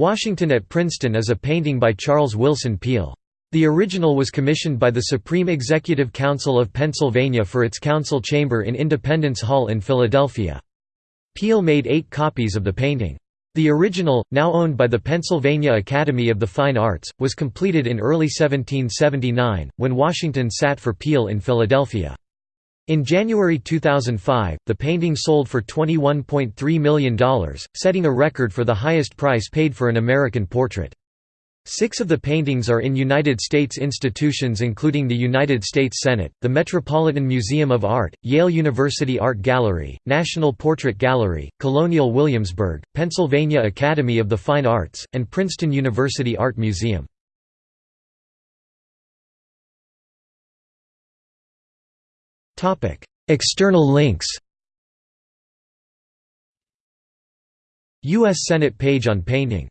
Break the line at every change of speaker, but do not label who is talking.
Washington at Princeton is a painting by Charles Willson Peale. The original was commissioned by the Supreme Executive Council of Pennsylvania for its council chamber in Independence Hall in Philadelphia. Peale made eight copies of the painting. The original, now owned by the Pennsylvania Academy of the Fine Arts, was completed in early 1779, when Washington sat for Peale in Philadelphia. In January 2005, the painting sold for $21.3 million, setting a record for the highest price paid for an American portrait. Six of the paintings are in United States institutions including the United States Senate, the Metropolitan Museum of Art, Yale University Art Gallery, National Portrait Gallery, Colonial Williamsburg, Pennsylvania Academy of the Fine Arts, and Princeton University Art Museum. External links U.S. Senate page on painting